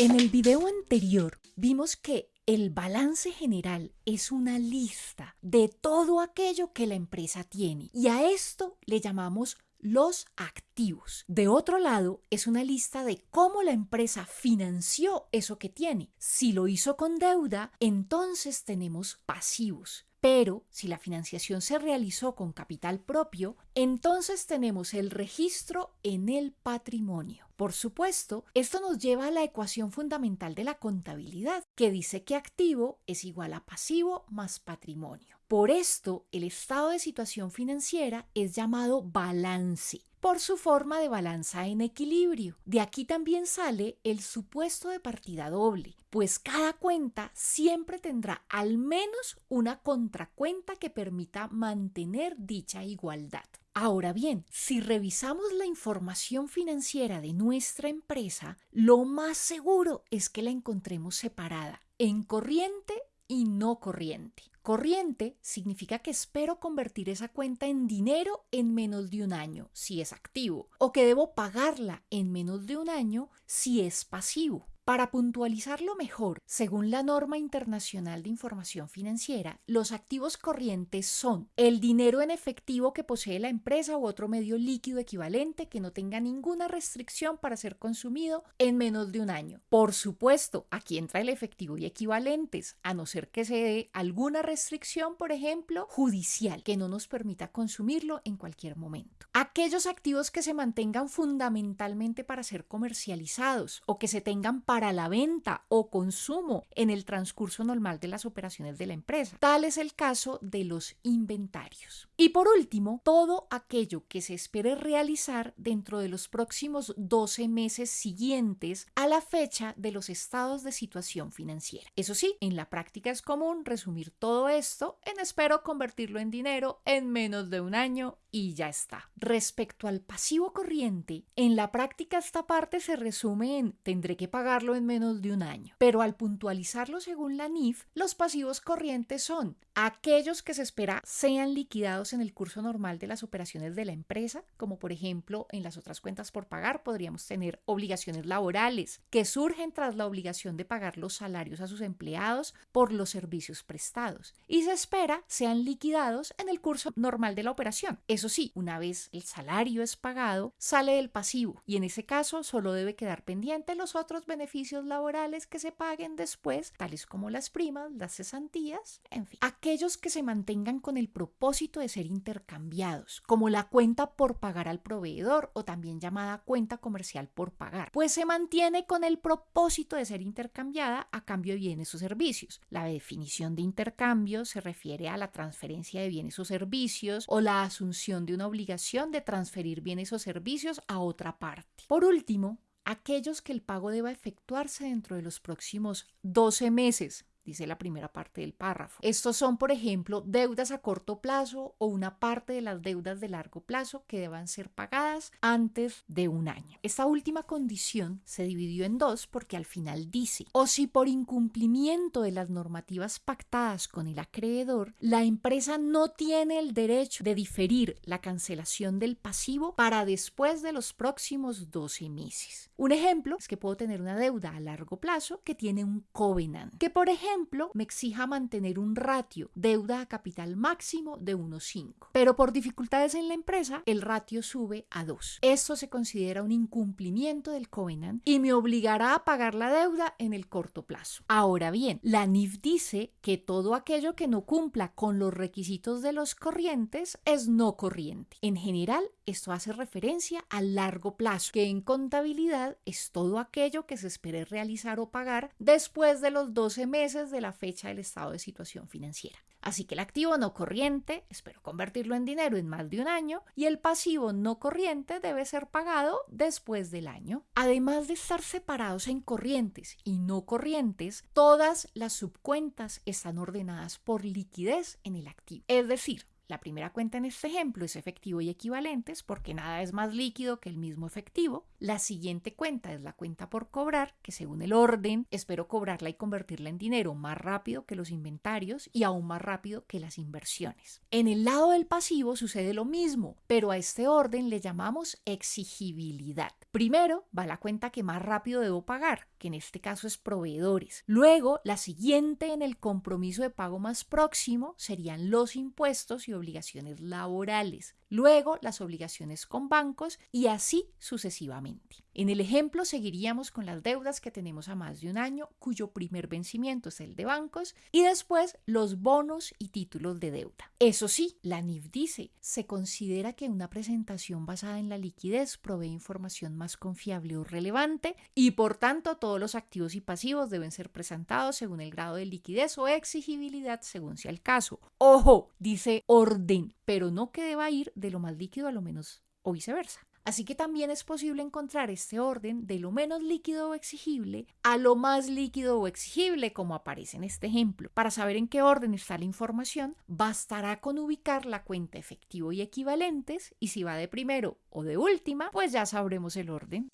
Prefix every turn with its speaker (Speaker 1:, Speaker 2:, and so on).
Speaker 1: En el video anterior vimos que el balance general es una lista de todo aquello que la empresa tiene y a esto le llamamos los activos. De otro lado, es una lista de cómo la empresa financió eso que tiene. Si lo hizo con deuda, entonces tenemos pasivos. Pero si la financiación se realizó con capital propio, entonces tenemos el registro en el patrimonio. Por supuesto, esto nos lleva a la ecuación fundamental de la contabilidad, que dice que activo es igual a pasivo más patrimonio. Por esto, el estado de situación financiera es llamado balance por su forma de balanza en equilibrio. De aquí también sale el supuesto de partida doble, pues cada cuenta siempre tendrá al menos una contracuenta que permita mantener dicha igualdad. Ahora bien, si revisamos la información financiera de nuestra empresa, lo más seguro es que la encontremos separada en corriente y no corriente. Corriente significa que espero convertir esa cuenta en dinero en menos de un año, si es activo, o que debo pagarla en menos de un año si es pasivo. Para puntualizarlo mejor, según la norma internacional de información financiera, los activos corrientes son el dinero en efectivo que posee la empresa u otro medio líquido equivalente que no tenga ninguna restricción para ser consumido en menos de un año. Por supuesto, aquí entra el efectivo y equivalentes, a no ser que se dé alguna restricción, por ejemplo, judicial, que no nos permita consumirlo en cualquier momento. Aquellos activos que se mantengan fundamentalmente para ser comercializados o que se tengan para para la venta o consumo en el transcurso normal de las operaciones de la empresa. Tal es el caso de los inventarios. Y por último, todo aquello que se espere realizar dentro de los próximos 12 meses siguientes a la fecha de los estados de situación financiera. Eso sí, en la práctica es común resumir todo esto en espero convertirlo en dinero en menos de un año y ya está. Respecto al pasivo corriente, en la práctica esta parte se resume en tendré que pagarlo en menos de un año. Pero al puntualizarlo según la NIF, los pasivos corrientes son aquellos que se espera sean liquidados en el curso normal de las operaciones de la empresa, como por ejemplo en las otras cuentas por pagar podríamos tener obligaciones laborales que surgen tras la obligación de pagar los salarios a sus empleados por los servicios prestados y se espera sean liquidados en el curso normal de la operación. Eso sí, una vez el salario es pagado, sale del pasivo y en ese caso solo debe quedar pendiente los otros beneficios laborales que se paguen después, tales como las primas, las cesantías, en fin. Aquellos que se mantengan con el propósito de ser intercambiados, como la cuenta por pagar al proveedor o también llamada cuenta comercial por pagar, pues se mantiene con el propósito de ser intercambiada a cambio de bienes o servicios. La definición de intercambio se refiere a la transferencia de bienes o servicios o la asunción de una obligación de transferir bienes o servicios a otra parte. Por último, aquellos que el pago deba efectuarse dentro de los próximos 12 meses dice la primera parte del párrafo. Estos son, por ejemplo, deudas a corto plazo o una parte de las deudas de largo plazo que deban ser pagadas antes de un año. Esta última condición se dividió en dos porque al final dice, o si por incumplimiento de las normativas pactadas con el acreedor, la empresa no tiene el derecho de diferir la cancelación del pasivo para después de los próximos 12 meses. Un ejemplo es que puedo tener una deuda a largo plazo que tiene un covenant, que por ejemplo ejemplo, me exija mantener un ratio deuda a capital máximo de 1,5. Pero por dificultades en la empresa, el ratio sube a 2. Esto se considera un incumplimiento del covenant y me obligará a pagar la deuda en el corto plazo. Ahora bien, la NIF dice que todo aquello que no cumpla con los requisitos de los corrientes es no corriente. En general, esto hace referencia a largo plazo, que en contabilidad es todo aquello que se espere realizar o pagar después de los 12 meses de la fecha del estado de situación financiera. Así que el activo no corriente, espero convertirlo en dinero en más de un año, y el pasivo no corriente debe ser pagado después del año. Además de estar separados en corrientes y no corrientes, todas las subcuentas están ordenadas por liquidez en el activo. Es decir, la primera cuenta en este ejemplo es efectivo y equivalentes porque nada es más líquido que el mismo efectivo. La siguiente cuenta es la cuenta por cobrar, que según el orden espero cobrarla y convertirla en dinero más rápido que los inventarios y aún más rápido que las inversiones. En el lado del pasivo sucede lo mismo, pero a este orden le llamamos exigibilidad. Primero va la cuenta que más rápido debo pagar, que en este caso es proveedores. Luego, la siguiente en el compromiso de pago más próximo serían los impuestos y obligaciones laborales. Luego, las obligaciones con bancos y así sucesivamente. En el ejemplo seguiríamos con las deudas que tenemos a más de un año, cuyo primer vencimiento es el de bancos, y después los bonos y títulos de deuda. Eso sí, la NIF dice, se considera que una presentación basada en la liquidez provee información más confiable o relevante y por tanto todos los activos y pasivos deben ser presentados según el grado de liquidez o exigibilidad según sea el caso. Ojo, dice orden, pero no que deba ir de lo más líquido a lo menos o viceversa. Así que también es posible encontrar este orden de lo menos líquido o exigible a lo más líquido o exigible, como aparece en este ejemplo. Para saber en qué orden está la información, bastará con ubicar la cuenta efectivo y equivalentes y si va de primero o de última, pues ya sabremos el orden.